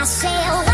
I say, oh,